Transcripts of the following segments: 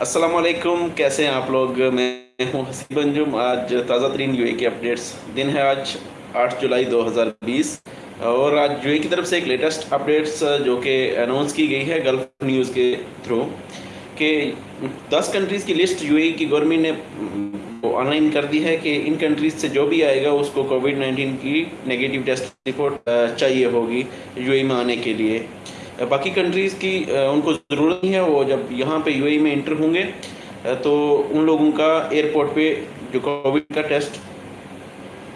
अस्सलाम वालेकुम कैसे हैं आप लोग? मैं हूँ हसीब अंजुम आज ताज़ा तरीन यूए के अपडेट्स दिन है आज 8 जुलाई 2020 और आज यूए की तरफ़ से एक लेटेस्ट अपडेट्स जो कि अनाउंस की गई है गल्फ न्यूज़ के थ्रू कि 10 कंट्रीज़ की लिस्ट यूए की गवर्नमेंट ने ऑनलाइन कर दी है कि इन कंट्रीज़ से जो भी आएगा, उसको कोविड 19 की नेगेटिव टेस्ट रिपोर्ट चाहिए होगी यूए में आने के लिए। बाकी कंट्रीज़ की उनको ज़रूरत नहीं है, वो जब यहाँ पे यूएई में इंटर होंगे तो उन लोगों का एयरपोर्ट पे जो कोविड का टेस्ट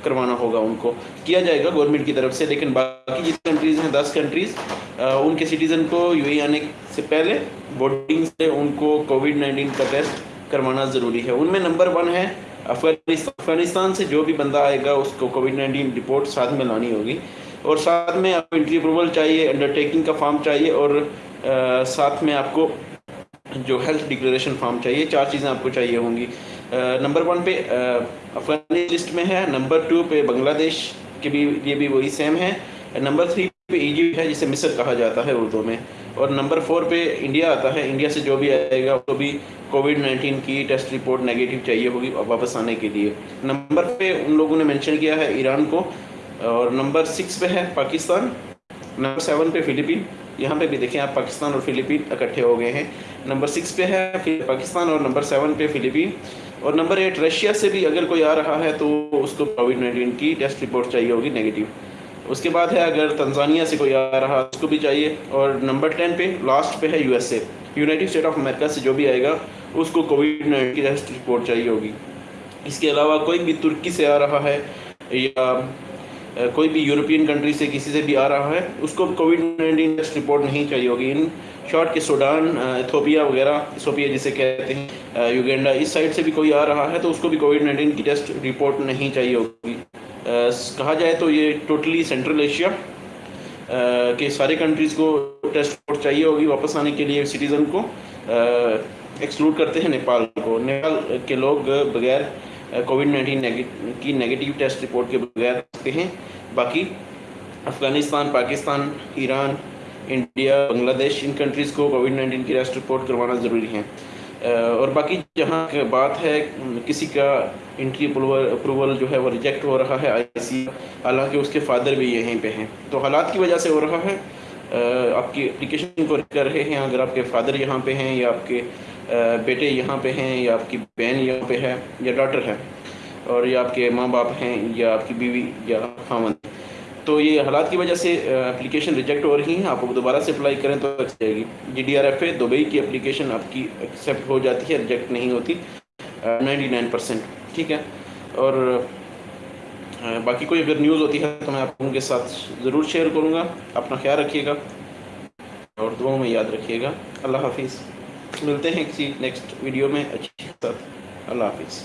करवाना होगा उनको। किया जाएगा गवर्नमेंट की तरफ़ से, लेकिन बाकी जितनी कंट्रीज़ हैं, दस कंट्रीज़ उनके सिटीज़न को यूएई आने से पहले बोर्डिंग से उनको कोविड नाइन्टीन का टेस्ट करवाना ज़रूरी है। उनमें नंबर वन है अफ़गानिस्तान। से जो भी बंदा आएगा, उसको कोविड नाइन्टीन रिपोर्ट साथ में लानी होगी। और साथ में आपको एंट्री अप्रूवल चाहिए अंडरटेकिंग का फॉर्म चाहिए और आ, साथ में आपको जो हेल्थ डिक्लेरेशन फॉर्म चाहिए चार चीज़ें आपको चाहिए होंगी। नंबर वन पे अफगानी लिस्ट में है नंबर टू पे बांग्लादेश के भी ये भी वही सेम है नंबर थ्री पे इजिप्ट है जिसे मिस्र कहा जाता है उर्दू में। और नंबर फोर पे इंडिया आता है इंडिया से जो भी आएगा उसको भी कोविड नाइन्टीन की टेस्ट रिपोर्ट नेगेटिव चाहिए होगी वापस आने के लिए। नंबर पे उन लोगों ने मेंशन किया है ईरान को। और नंबर सिक्स पे है पाकिस्तान, नंबर सेवन पे फिलीपीन। यहाँ पे भी देखें आप पाकिस्तान और फिलीपीन इकट्ठे हो गए हैं। नंबर सिक्स पे है पाकिस्तान और नंबर सेवन पे फिलीपीन। और नंबर एट, रशिया से भी अगर कोई आ रहा है तो उसको कोविड नाइन्टीन की टेस्ट रिपोर्ट चाहिए होगी नेगेटिव उसके बाद है अगर तंजानिया से कोई आ रहा है, उसको भी चाहिए। और नंबर टेन पे लास्ट पे है USA United State of America से जो भी आएगा, उसको कोविड नाइन्टीन की टेस्ट रिपोर्ट चाहिए होगी। इसके अलावा कोई भी तुर्की से आ रहा है या कोई भी यूरोपियन कंट्री से किसी से भी आ रहा है, उसको कोविड नाइन्टीन टेस्ट रिपोर्ट नहीं चाहिए होगी। इन शॉर्ट के सूडान इथोपिया वगैरह, इथोपिया जिसे कहते हैं युगेंडा, इस साइड से भी कोई आ रहा है तो उसको भी कोविड नाइन्टीन की टेस्ट रिपोर्ट नहीं चाहिए होगी। कहा जाए तो ये टोटली सेंट्रल एशिया के सारे कंट्रीज़ को टेस्ट रिपोर्ट चाहिए होगी वापस आने के लिए सिटीज़न को। एक्सक्लूड करते हैं नेपाल को। नेपाल के लोग बगैर कोविड नाइन्टीन की नेगेटिव टेस्ट रिपोर्ट के बगैर सकते हैं। बाकी अफ़गानिस्तान, पाकिस्तान, ईरान, इंडिया, बांग्लादेश, इन कंट्रीज़ को कोविड नाइन्टीन की टेस्ट रिपोर्ट करवाना ज़रूरी है। और बाकी जहाँ बात है, किसी का इंट्री अप्रूवल जो है वो रिजेक्ट हो रहा है आई हालाँकि उसके फादर भी यहीं पे हैं। तो हालात की वजह से हो रहा है। आपकी एप्लीकेशन को कर रहे हैं, अगर आपके फादर यहाँ पे हैं या आपके बेटे यहाँ पे हैं, या आपकी बहन यहाँ पे है, या डॉटर है, और या आपके माँ बाप हैं, या आपकी बीवी, या खामन। तो ये हालात की वजह से एप्लीकेशन रिजेक्ट हो रही हैं। आप दोबारा से अप्लाई करें तो अच्छी जाएगी। G D R F A Dubai की एप्लीकेशन आपकी एक्सेप्ट हो जाती है रिजेक्ट नहीं होती। नाइन्टी नाइन परसेंट ठीक है? और बाकी कोई अगर न्यूज़ होती है तो मैं आप लोगों के साथ ज़रूर शेयर करूँगा। अपना ख्याल रखिएगा, और दुआओं में याद रखिएगा। अल्लाह हाफिज़। मिलते हैं किसी नेक्स्ट वीडियो में। अच्छी साथ अल्लाह हाफिज़।